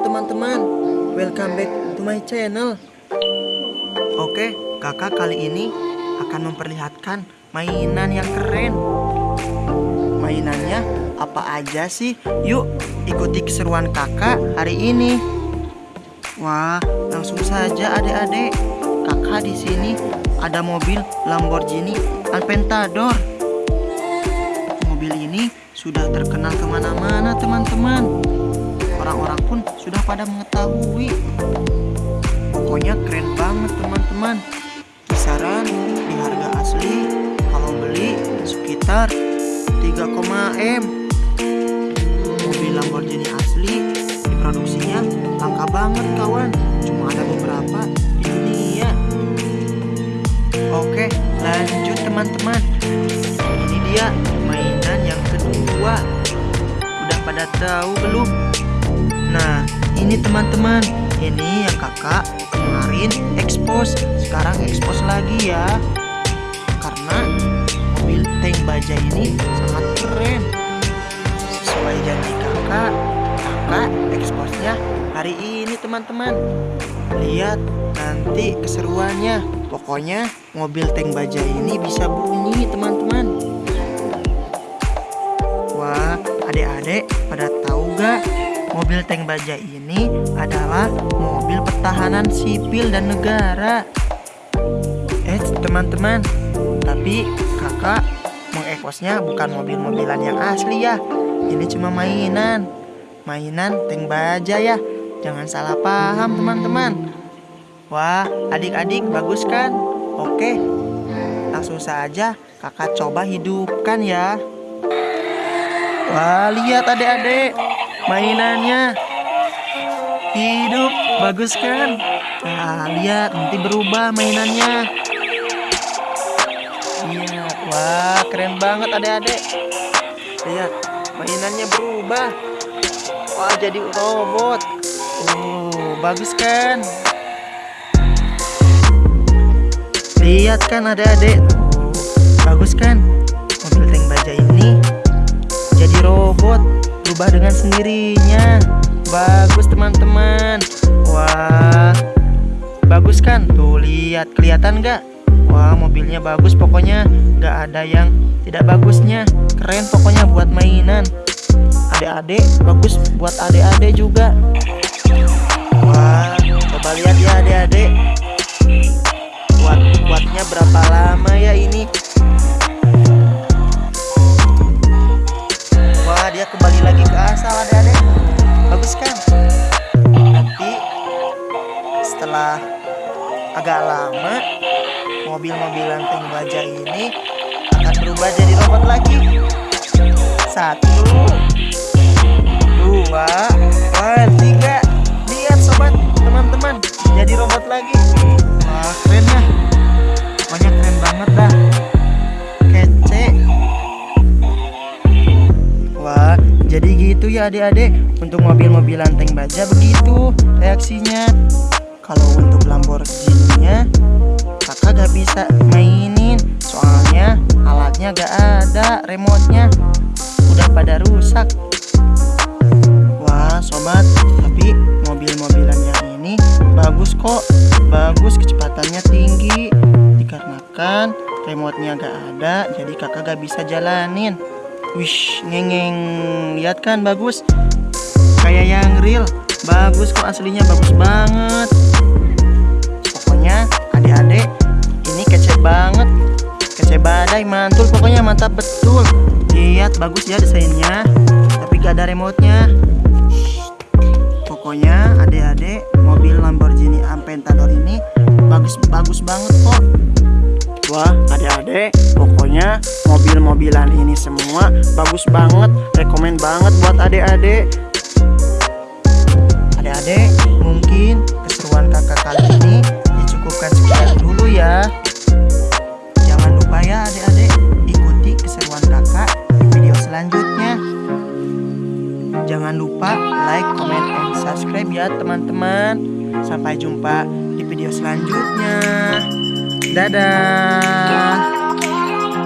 teman-teman, welcome back to my channel. Oke, kakak kali ini akan memperlihatkan mainan yang keren. Mainannya apa aja sih? Yuk ikuti keseruan kakak hari ini. Wah, langsung saja adik-adik. Kakak di sini ada mobil Lamborghini Aventador Mobil ini sudah terkenal ke mana-mana teman-teman orang-orang pun sudah pada mengetahui. Pokoknya keren banget teman-teman. Kisaran di harga asli kalau beli sekitar 3, M. Mobil Lamborghini asli diproduksinya langka banget kawan. Cuma ada beberapa di dunia. Oke, lanjut teman-teman. Ini dia mainan yang kedua. Udah pada tahu belum? Teman-teman, ini yang kakak kemarin ekspos, sekarang ekspos lagi ya. Karena mobil tank baja ini sangat keren. Sesuai janji kakak, kakak eksposnya hari ini teman-teman. Lihat nanti keseruannya. Pokoknya mobil tank baja ini bisa bunyi teman-teman. Wah, adik-adik pada tahu gak Mobil tank baja ini adalah mobil pertahanan sipil dan negara. Eh, teman-teman, tapi kakak mengekosnya bukan mobil-mobilan yang asli ya. Ini cuma mainan, mainan tank baja ya. Jangan salah paham teman-teman. Wah, adik-adik bagus kan? Oke, langsung saja kakak coba hidupkan ya. Wah, lihat adik-adik mainannya. Hidup bagus kan? Nah lihat nanti berubah mainannya. Lihat wah keren banget adik-adik. Lihat mainannya berubah. Wah jadi robot. Oh bagus kan? Lihat kan adik-adik? Oh, bagus kan? Mobil tank baja ini jadi robot berubah dengan sendirinya. Bagus teman-teman. Wah Bagus kan? Tuh lihat. Kelihatan gak? Wah mobilnya bagus pokoknya. Gak ada yang tidak bagusnya. Keren pokoknya buat mainan. Adik-adik bagus buat adik-adik juga. Wah coba lihat ya adik-adik. Buat buatnya berapa lama ya ini agak lama mobil-mobilan tank baja ini akan berubah jadi robot lagi. Satu. Dua. Wah tiga. Lihat sobat teman-teman. Jadi robot lagi. Wah keren ya. Pokoknya keren banget dah. Jadi gitu ya adik-adik. Untuk mobil-mobilan tank baja begitu reaksinya Kalau untuk Lamborghini-nya Kakak gak bisa mainin Soalnya alatnya gak ada Remote-nya Udah pada rusak Wah sobat Tapi mobil-mobilan yang ini Bagus kok Bagus kecepatannya tinggi Dikarenakan remote-nya gak ada Jadi kakak gak bisa jalanin Wish, ngengeng. Lihat kan bagus. Kayak yang real. Bagus kok aslinya bagus banget. Pokoknya adik-adik ini kece banget. Kece badai, mantul pokoknya mantap betul. Lihat bagus ya desainnya. Tapi gak ada remote-nya. Pokoknya adik-adik mobil Lamborghini Aventador ini bagus-bagus banget kok. Wah adik-adik pokoknya mobil-mobilan ini semua bagus banget Rekomen banget buat adik-adik Adik-adik mungkin keseruan kakak kali ini dicukupkan sekian dulu ya. Jangan lupa ya adik-adik ikuti keseruan kakak di video selanjutnya. Jangan lupa like, comment, and subscribe ya teman-teman. Sampai jumpa di video selanjutnya. Dadah.